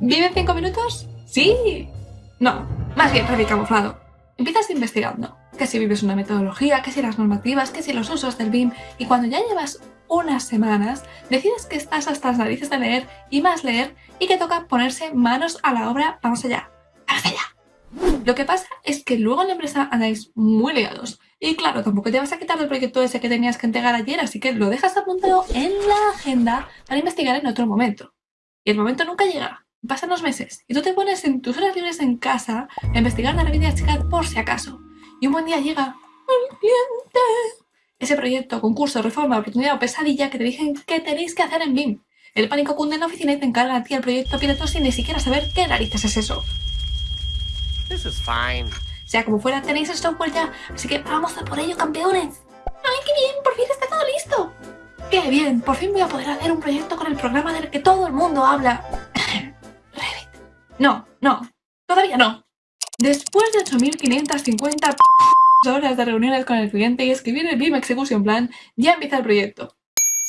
¿Vive en 5 minutos? Sí. No, más bien Revit camuflado. Empiezas investigando, que si vives una metodología, que si las normativas, que si los usos del BIM, y cuando ya llevas unas semanas, decides que estás hasta las narices de leer y más leer y que toca ponerse manos a la obra, vamos allá, vamos allá. Lo que pasa es que luego en la empresa andáis muy liados y claro, tampoco te vas a quitar el proyecto ese que tenías que entregar ayer, así que lo dejas apuntado en la agenda para investigar en otro momento. Y el momento nunca llega. Pasan los meses y tú te pones en tus horas libres en casa a investigar la revista chica por si acaso. Y un buen día llega. Ese proyecto, concurso, reforma, oportunidad o pesadilla que te dicen que tenéis que hacer en BIM. El pánico cunde en la oficina y te encarga a ti el proyecto piloto sin ni siquiera saber qué narices es eso. This is fine. Sea como fuera, tenéis el software ya, así que vamos a por ello, campeones. ¡Ay, qué bien! ¡Por fin está todo listo! ¡Qué bien! Por fin voy a poder hacer un proyecto con el programa del que todo el mundo habla. No, no, todavía no. Después de 8.550 horas de reuniones con el cliente y escribir el BIM Execution Plan, ya empieza el proyecto.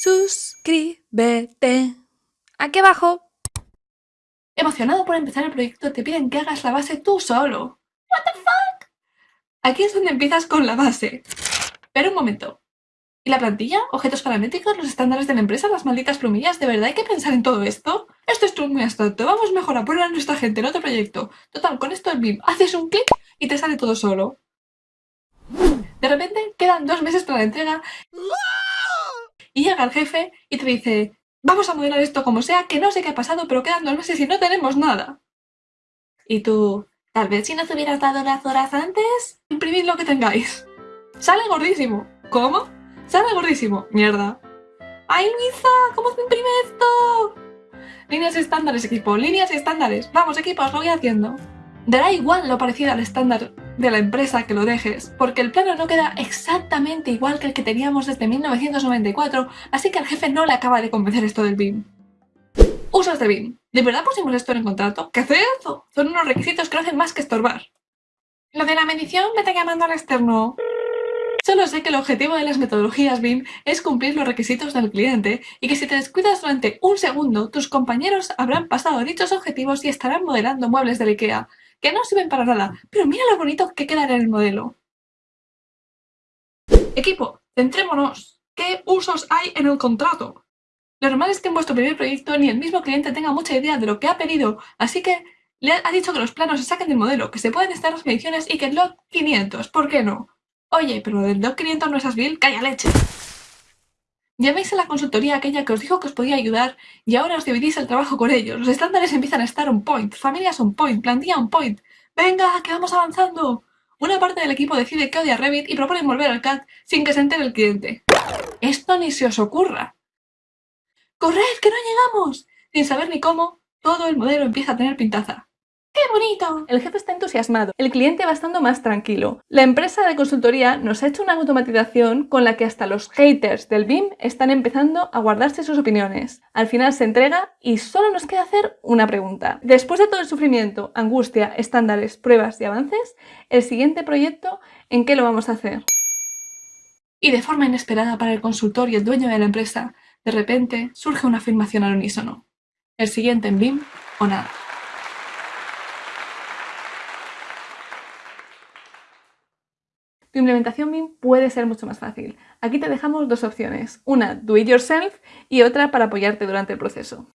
Suscríbete. Aquí abajo. Emocionado por empezar el proyecto, te piden que hagas la base tú solo. What the fuck? Aquí es donde empiezas con la base. Pero un momento. ¿Y la plantilla? ¿Objetos paramétricos? ¿Los estándares de la empresa? ¿Las malditas plumillas? ¿De verdad hay que pensar en todo esto? Esto es muy abstracto. Vamos mejor a poner a nuestra gente en otro proyecto. Total, con esto el BIM haces un clic y te sale todo solo. De repente quedan dos meses para la entrega y llega el jefe y te dice vamos a modelar esto como sea, que no sé qué ha pasado, pero quedan dos meses y no tenemos nada. Y tú, tal vez si no te hubieras dado las horas antes, imprimid lo que tengáis. Sale gordísimo. ¿Cómo? Sale gordísimo. Mierda. ¡Ay, Luisa! ¿Cómo se imprime esto? Líneas estándares, equipo. Líneas estándares. Vamos, equipo, os lo voy haciendo. Dará igual lo parecido al estándar de la empresa que lo dejes, porque el plano no queda exactamente igual que el que teníamos desde 1994, así que al jefe no le acaba de convencer esto del BIM. Usos de BIM. ¿De verdad pusimos esto en el contrato? ¿Qué eso? Son unos requisitos que no hacen más que estorbar. Lo de la medición me está llamando al externo. Solo sé que el objetivo de las metodologías BIM es cumplir los requisitos del cliente y que si te descuidas durante un segundo, tus compañeros habrán pasado dichos objetivos y estarán modelando muebles de IKEA, que no sirven para nada, pero mira lo bonito que quedan en el modelo. Equipo, centrémonos. ¿Qué usos hay en el contrato? Lo normal es que en vuestro primer proyecto ni el mismo cliente tenga mucha idea de lo que ha pedido, así que le ha dicho que los planos se saquen del modelo, que se pueden estar las mediciones y que el lot 500, ¿por qué no? Oye, pero del 2500 no es Asbil, calla leche. Llaméis a la consultoría aquella que os dijo que os podía ayudar y ahora os dividís el trabajo con ellos. Los estándares empiezan a estar on point, familias on point, plantilla on point. ¡Venga, que vamos avanzando! Una parte del equipo decide que odia Revit y propone volver al CAD sin que se entere el cliente. Esto ni se os ocurra. ¡Corred, que no llegamos! Sin saber ni cómo, todo el modelo empieza a tener pintaza. ¡Qué bonito! El jefe está entusiasmado, el cliente va estando más tranquilo. La empresa de consultoría nos ha hecho una automatización con la que hasta los haters del BIM están empezando a guardarse sus opiniones. Al final se entrega y solo nos queda hacer una pregunta. Después de todo el sufrimiento, angustia, estándares, pruebas y avances, el siguiente proyecto, ¿en qué lo vamos a hacer? Y de forma inesperada para el consultor y el dueño de la empresa, de repente surge una afirmación al unísono. El siguiente en BIM o nada. Tu implementación BIM puede ser mucho más fácil. Aquí te dejamos dos opciones, una do it yourself y otra para apoyarte durante el proceso.